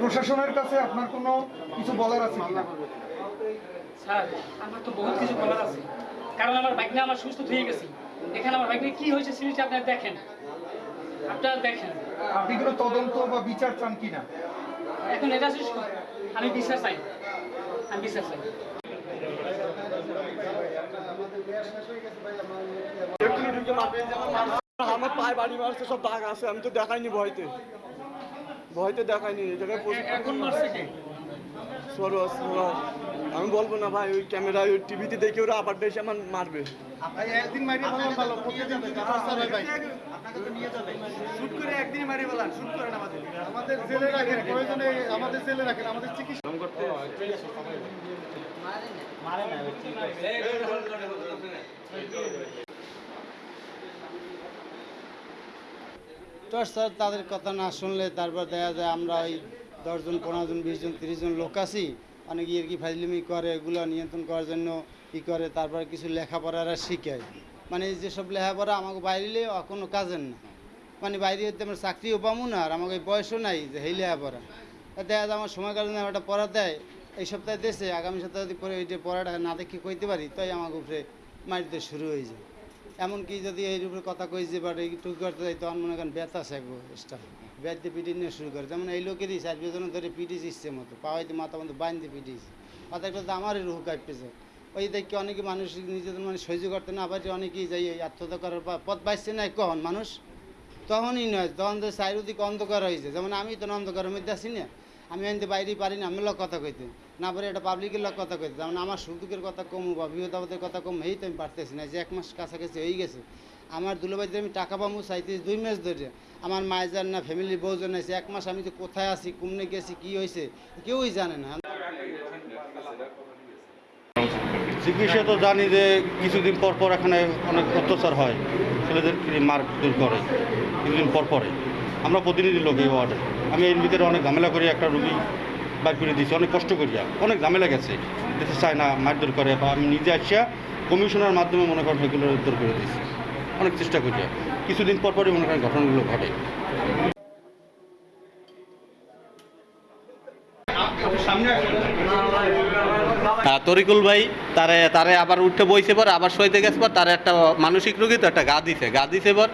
প্রশাসনের কাছে আপনার কোনো কিছু বলার আছে স্যার আমার তো বহুত কিছু বলার আছে। কারণ আমার বাইক নিয়ে আমার সুস্থ হয়ে গেছি। এখানে আমার বাইক নিয়ে কি হয়েছে জিনিসটা আপনারা দেখেন। আপনারা দেখেন। আপনি কোনো তদন্ত বা বিচার চান কিনা? এখন এটা শেষ কর। আমি বিশ্বাস চাই। আমি বিশ্বাস চাই। আমার পায়ে বাড়ি মারছে সব দাগ আছে আমি তো দেখাইনি ভয়তে। ভয়তে দেখাইনি এই জায়গায় এখন মারছে কি সরোজ। আমি বলব না ভাই ওই ক্যামেরায় ওই টিভিতে দেখে ওরা আবার এসে আমার মারবে একদিন মারিয়ে বললাম ভালো প্রতিদিন ভাই আপনাকে তো নিয়ে যাবে শুট করে একদিন মারিয়ে বললাম শুট করেন আমাদের আমাদের জেলে রাখেন প্রয়োজনে আমাদের জেলে রাখেন আমাদের চিকিৎসা তো স্যার তাদের কথা না শুনলে তারপর দেখা যায় আমরা ওই দশজন, পনেরো জন, বিশ জন, তিরিশ জন লোক আছি। অনেক ইয়ে কি ফাইজলিমি করে, এগুলো নিয়ন্ত্রণ করার জন্য ই করে, তারপর কিছু লেখাপড়ারা শিখায়। মানে যেসব লেখাপড়া আমাকে বাইরে কোনো কাজের না। মানে বাইরে হতে আমার চাকরিও পাবো না, আর আমাকে বয়সও নাই যে এই লেখাপড়া। দেখা যায় আমার সময় কারণে আমার একটা পড়া দেয়, এই সপ্তাহে দেশে, আগামী সপ্তাহে যদি পরে ওইটা পড়াটা না দেখে কইতে পারি, তাই আমাকে উপরে মারিতে শুরু হয়ে যায়। এমনকি যদি এই উপরে কথা কই যে বাট একটু করতে যাই তখন মনে করেন ব্যথা শেখবো স্টাফ। ব্যাট পিটি নিয়ে শুরু করে। যেমন এই লোকেরই চার বেজন ধরে পিটিস ইচ্ছে মতো পাওয়াইতে মাথা মতো বাঁধতে পিটিস একটা তো আমারই রুহু কাঁপতেছে। ওই দেখি অনেকে মানুষ নিজেদের মানে সহ্য করতে না পারে, অনেকেই যাই এই আত্মহত্যা করার পর পথ পাইছে না, কখন মানুষ? তখনই নয়, তখন তো চারিদিক অন্ধকার হয়েছে। যেমন আমি তো অন্ধকারের মধ্যে আছি না আমি আনতে বাইরেই পারি না আমি লোক কথা কইতে। না পারে এটা পাবলিকের লোক কথা কইতে। যেমন আমার সুখ দুঃখের কথা কম বা বিপদ কথা কম, এই তো আমি পারতেছি না যে এক মাস কাছাকাছি হয়ে গেছে। আমার দুলোবাইতে আমি টাকা পাবো চাইতেছি দুই মাস ধরে। আমার মায়ের না ফ্যামিলির বউজন আছে, এক মাস আমি তো কোথায় আছি কুমনে গেছি, কি হয়েছে কেউই জানে না। চিকিৎসা তো জানি যে কিছুদিন পর পর এখানে অনেক অত্যাচার হয়, ছেলেদেরকে দূর করে, কিছুদিন পর পরে। আমরা প্রতিনিধি লোক এই ওয়ার্ডে। আমি এর ভিতরে অনেক ঝামেলা করিয়া একটা রুগী বাইর করে দিয়েছি, অনেক কষ্ট করিয়া অনেক ঝামেলা গেছে। দেশে চায় না, মারধর করে, বা আমি নিজে আসিয়া কমিশনার মাধ্যমে মনে করেন এগুলো উদ্ধার করে দিয়েছি। অনেক চেষ্টা করিয়া কিছুদিন পর পরই মনে করেন ঘটনাগুলো ঘটে। তরিকুল ভাই তারে তারে আবার উঠে বইছে পর আবার সইতে গেছে পর তার একটা মানসিক রোগী তো একটা গা দিছে। গা দিছে পর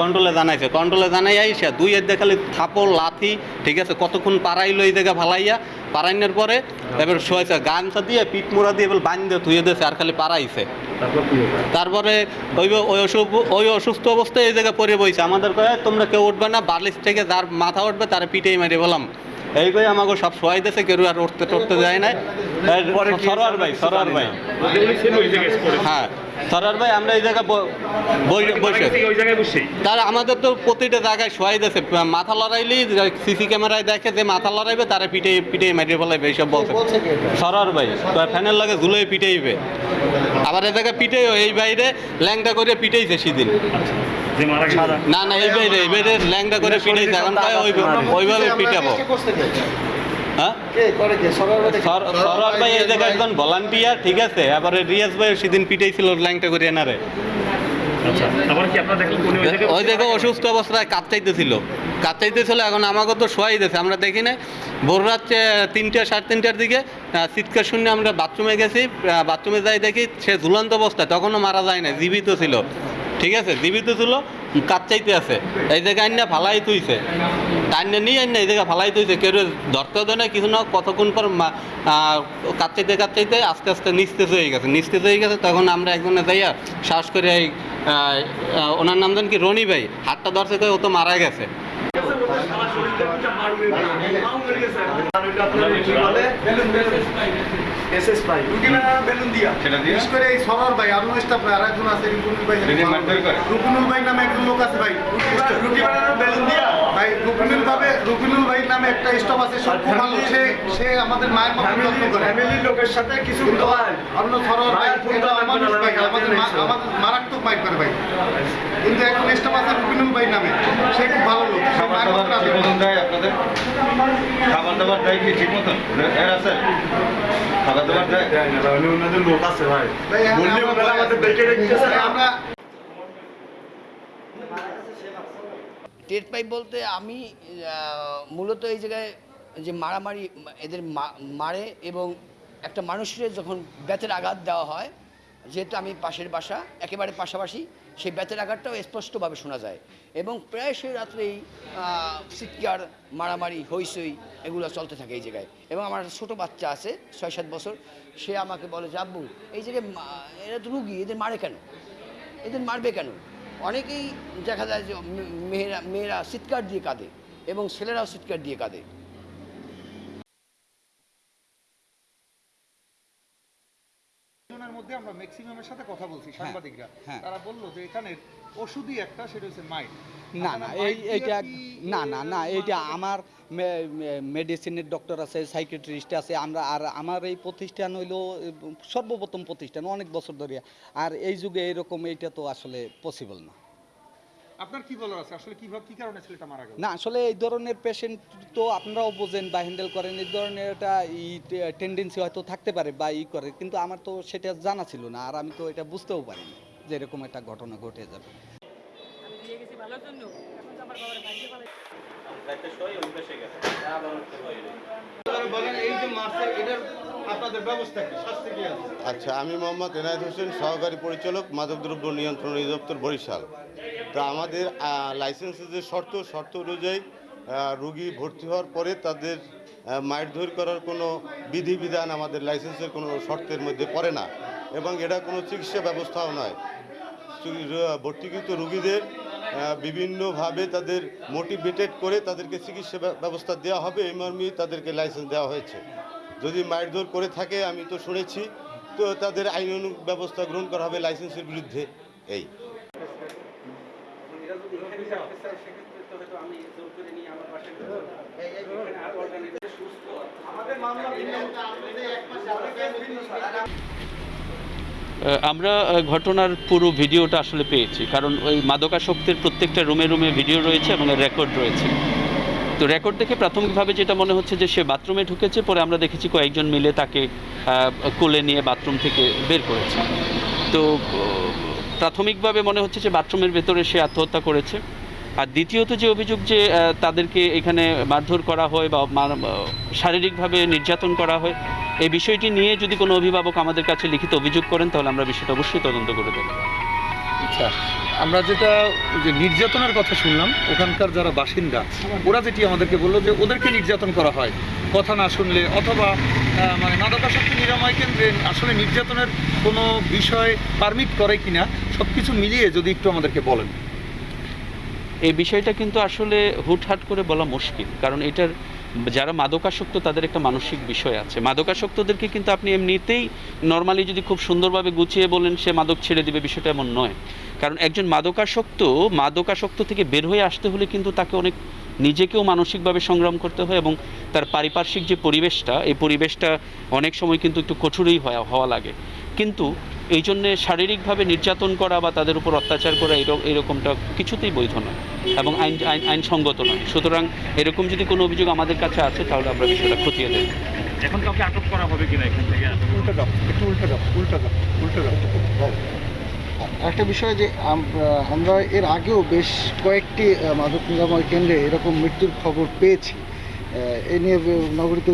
কন্ট্রোলে জানাইছে। কন্ট্রোলে জানাই আইসা দুই এর দেখালে থাপড় লাথি ঠিক আছে কতক্ষণ পাড়াইলো এই জায়গা ভালাইয়া পাড়াইনের পরে এবার শোয়াইছে গামছা দিয়ে পিঠ মোড়া দিয়ে এবার বান্ধে ধুয়ে দিয়েছে আর খালি পাড়াইছে। তারপরে ওই ওই অসুখ ওই অসুস্থ অবস্থায় এই জায়গায় পরে বইছে। আমাদের কয়ে তোমরা কেউ উঠবে না বালিশ থেকে যার মাথা উঠবে তার পিঠেই মেরে বললাম এই কই আমাকে সব শোয়াই দিয়েছে কেউ আর উঠতে টুটতে যায় না সরোয়ার ভাই সরোয়ার ভাই। হ্যাঁ ভাই আমরা এই জায়গায় বসে। তার আমাদের তো প্রতিটা জায়গায় শোয়াই দিয়েছে। মাথা লড়াইলেই সিসি ক্যামেরায় দেখে যে মাথা লড়াইবে তারা পিঠে পিঠে মারিয়ে ফেলাইবে এইসব বলছে। সরোয়ার ভাই ফ্যানের লাগে ঝুলে পিটেইবে। আবার এই জায়গায় এই বাইরে ল্যাংটা করে পিটেইছে সেদিন। না না এই বাইরে এই বাইরে ল্যাংটা করে পিটেইছে। এখন ওইভাবে পিটাবো। হ্যাঁ? সর- সরোয়ার ভাই এই জায়গায় একজন ভলান্টিয়ার ঠিক আছে এবারে রিয়াজ ভাই সেদিন পিটাইছিল ল্যাংটা করে এনারে ওই দেখো অসুস্থ অবস্থায় কাঁপচাইতেছিল কাঁপচাইতেছিল এখন আমাকে তো শোয়াই দিয়েছে আমরা দেখি না ভোর রাত আহ, তিনটে সাড়ে তিনটার দিকে চিৎকার শুনে আমরা বাথরুমে গেছি বাথরুমে যাই দেখি সে ঝুলন্ত অবস্থায় তখনও মারা যায় না জীবিত ছিল। ঠিক আছে জীবিত ছিল কাঁপচাইতে আছে। এই জায়গায় আইনা ফালাই তুইছে। টাইনে নিয়ে আইনা এই জায়গায় ফালাই তুইছে কেউ ধরতে দেয় না কিছু না, কতক্ষণ পর কাচ্চাইতে কাঁপচাইতে আস্তে আস্তে নিস্তেজ হয়ে গেছে। নিস্তেজ হয়ে গেছে, তখন আমরা একজনে যাইয়া শ্বাস করে এই ওনার নাম জান কি, রনি ভাই, হাতটা ধরছে তো ও তো মারা গেছে। এসএস ভাই রুগী বানানো বেলুন দিয়া? বিশেষ করে এই সরর ভাই আরও স্টাফ ভাই আর একজন আছে রুকুনুল ভাই রুকুনুল ভাই নামে একজন লোক আছে ভাই। বানানো বেলুন দিয়া ভাই রুবিনুল ভাবে রুবিনুল ভাই নামে একটা স্টপ আছে সব ভালো। সে সে আমাদের মায়ের মতো যত্ন করে। ফ্যামিলির লোকের সাথে কিছু অন্য সরোয়ার ভাই মানুষ ভাই আমাদের আমাদের স্যার। মারাত্মক মাইক করে ভাই। কিন্তু এখন স্টপ আছে রুবিনুল ভাই নামে। সে খুব ভালো লোক। খাবার দাবার ঠিক মতন দেয় আপনাদের। খাবার দাবার দেয় কি ঠিক মতন? এর আছে খাবার দাবার দেয় দেয় না, ভাই, ওনাদের লোক আছে ভাই। ভাই, হ্যাঁ, বললে ওনারা আমাদের ডেকে রেখেছে আমরা টের পাই বলতে আমি আহ, মূলত এই জায়গায় যে মারামারি এদের মা- মারে এবং একটা মানুষের যখন বেতের আঘাত দেওয়া হয় যেহেতু আমি পাশের বাসা একেবারে পাশাপাশি সেই বেতের আঘাতটাও স্পষ্টভাবে শোনা যায়। এবং প্রায় সেই রাত্রেই চিৎকার মারামারি হইসই এগুলো চলতে থাকে এই জায়গায়। এবং আমার ছোটো বাচ্চা আছে ছয় সাত বছর, সে আমাকে বলে, যে আব্বু, এই জায়গায় এরা তো রুগী, এদের মারে কেন? এদের মারবে কেন? অনেকেই দেখা যায় যে মেয়েরা মেয়েরা চিৎকার দিয়ে কাঁদে এবং ছেলেরাও চিৎকার দিয়ে কাঁদে জনের মধ্যে আমরা ম্যাক্সিমামের সাথে কথা বলছি হ্যাঁ, সাংবাদিকরা। তারা বলল যে এখানে ওষুধই একটা সেটা হচ্ছে মাইট না না এই এইটা না না না এইটা আমার মেডিসিনের ডক্টর আছে সাইকেট্রিস্ট আছে আমরা আর আমার এই প্রতিষ্ঠান হইল সর্বপ্রথম প্রতিষ্ঠান অনেক বছর ধরে আর এই যুগে এরকম এইটা তো আসলে পসিবল না। আপনার কি বলার আছে? আসলে কীভাবে কি কারণে ছেলেটা মারা গেল? না আসলে এই ধরনের পেশেন্ট তো আপনারাও বোঝেন বা হ্যান্ডেল করেন এই ধরনের একটা ই টেন্ডেন্সি হয়তো থাকতে পারে বা ই করে কিন্তু আমার তো সেটা জানা ছিল না আর আমি তো এটা বুঝতেও পারিনি যে এরকম একটা ঘটনা ঘটে যাবে। আমি দিয়ে গেছি ভালোর জন্য এখন তো আমার বাবার আচ্ছা আমি মোহাম্মদ এনায়েত হোসেন সহকারী পরিচালক মাদকদ্রব্য নিয়ন্ত্রণ অধিদপ্তর বরিশাল। তো আমাদের লাইসেন্সের যে শর্ত শর্ত অনুযায়ী রুগী ভর্তি হওয়ার পরে তাদের মারধর করার কোনো বিধিবিধান আমাদের লাইসেন্সের কোনো শর্তের মধ্যে পড়ে না। এবং এটা কোনো চিকিৎসা ব্যবস্থাও নয়। ভর্তিকৃত রুগীদের বিভিন্নভাবে তাদের মোটিভেটেড করে তাদেরকে চিকিৎসা ব্যবস্থা দেওয়া হবে এই মর্মেই তাদেরকে লাইসেন্স দেওয়া হয়েছে। যদি মারধর করে থাকে আমি তো শুনেছি তো তাদের আইন ব্যবস্থা গ্রহণ করা হবে লাইসেন্সের বিরুদ্ধে। এই। আহ, আমরা ঘটনার পুরো ভিডিওটা আসলে পেয়েছি। কারণ ওই মাদকাসক্তের প্রত্যেকটা রুমে রুমে ভিডিও রয়েছে এবং রেকর্ড রয়েছে। তো রেকর্ড দেখে প্রাথমিকভাবে যেটা মনে হচ্ছে যে সে বাথরুমে ঢুকেছে, পরে আমরা দেখেছি কয়েকজন মিলে তাকে কোলে নিয়ে বাথরুম থেকে বের করেছে। তো প্রাথমিকভাবে মনে হচ্ছে যে বাথরুমের ভেতরে সে আত্মহত্যা করেছে। আর দ্বিতীয়ত যে অভিযোগ যে তাদেরকে এখানে মারধর করা হয় বা শারীরিকভাবে নির্যাতন করা হয় এই বিষয়টি নিয়ে যদি কোনো অভিভাবক আমাদের কাছে লিখিত অভিযোগ করেন, তাহলে আমরা বিষয়টা অবশ্যই তদন্ত করে দেবো আচ্ছা আমরা যেটা যে নির্যাতনের কথা শুনলাম, ওখানকার যারা বাসিন্দা, ওরা যেটি আমাদেরকে বলল যে ওদেরকে নির্যাতন করা হয়। কথা না শুনলে অথবা মানে মাদকাসক্তি নিরাময় কেন্দ্রে আসলে নির্যাতনের কোনো বিষয় পারমিট করে কিনা সব কিছু মিলিয়ে যদি একটু আমাদেরকে বলেন। এই বিষয়টা কিন্তু আসলে হুটহাট করে বলা মুশকিল, কারণ এটার যারা মাদকাসক্ত তাদের একটা মানসিক বিষয় আছে। মাদকাসক্তদেরকে কিন্তু আপনি এমনিতেই নর্মালি যদি খুব সুন্দরভাবে গুছিয়ে বলেন, সে মাদক ছেড়ে দিবে বিষয়টা এমন নয়। কারণ একজন মাদকাসক্ত মাদকাসক্ত থেকে বের হয়ে আসতে হলে কিন্তু তাকে অনেক নিজেকেও মানসিকভাবে সংগ্রাম করতে হয় এবং তার পারিপার্শ্বিক যে পরিবেশটা এই পরিবেশটা অনেক সময় কিন্তু একটু কঠোরই হওয়া হওয়া লাগে। কিন্তু এই জন্যে শারীরিকভাবে নির্যাতন করা বা তাদের উপর অত্যাচার করা এরকম এরকমটা কিছুতেই বৈধ নয় এবং আইন আইন আইনসঙ্গত নয়। সুতরাং এরকম যদি কোনো অভিযোগ আমাদের কাছে আছে তাহলে আমরা বিষয়টা খতিয়ে দেব এখন কাউকে আটক করা হবে কিনা এখান থেকে? উল্টা দাও একটু উল্টা দাও উল্টা দাও উল্টা দাও। একটা বিষয় যে আমরা এর আগেও বেশ কয়েকটি মাদক নিরাময় কেন্দ্রে এরকম মৃত্যুর খবর পেয়েছি। এ নিয়ে নগরীতে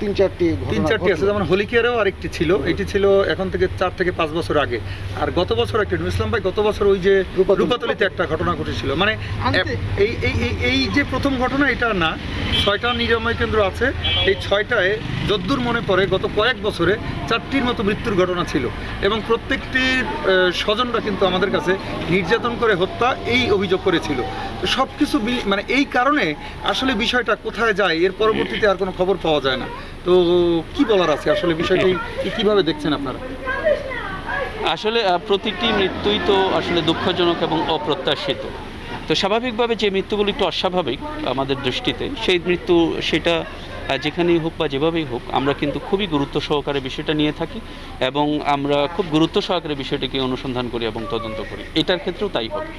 তিন চারটি তিন চারটি আছে যেমন হোলিকেয়ারেও আরেকটি ছিল। এটি ছিল এখন থেকে চার থেকে পাঁচ বছর আগে। আর গত বছর একটা ইসলাম ভাই গত বছর ওই যে রূপাতলিতে একটা ঘটনা ঘটেছিল। মানে এই এই এই- যে প্রথম ঘটনা এটা না। ছয়টা নিরাময় কেন্দ্র আছে। এই ছয়টায় যদ্দূর মনে পড়ে গত কয়েক বছরে চারটির মতো মৃত্যুর ঘটনা ছিল। এবং প্রত্যেকটির স্বজনরা কিন্তু আমাদের কাছে নির্যাতন করে হত্যা এই অভিযোগ করেছিল। সব কিছু মানে এই কারণে আসলে বিষয়টা কোথায় যায় এর পরবর্তীতে আর কোনো খবর পাওয়া যায় না। তো কি বলার আছে? আসলে বিষয়টি কীভাবে দেখছেন আপনারা? আসলে প্রতিটি মৃত্যুই তো আসলে দুঃখজনক এবং অপ্রত্যাশিত। তো স্বাভাবিকভাবে যে মৃত্যুগুলো একটু অস্বাভাবিক আমাদের দৃষ্টিতে, সেই মৃত্যু সেটা যেখানেই হোক বা যেভাবেই হোক, আমরা কিন্তু খুবই গুরুত্ব সহকারে বিষয়টা নিয়ে থাকি এবং আমরা খুব গুরুত্ব সহকারে বিষয়টিকে অনুসন্ধান করি এবং তদন্ত করি। এটার ক্ষেত্রেও তাই হবে।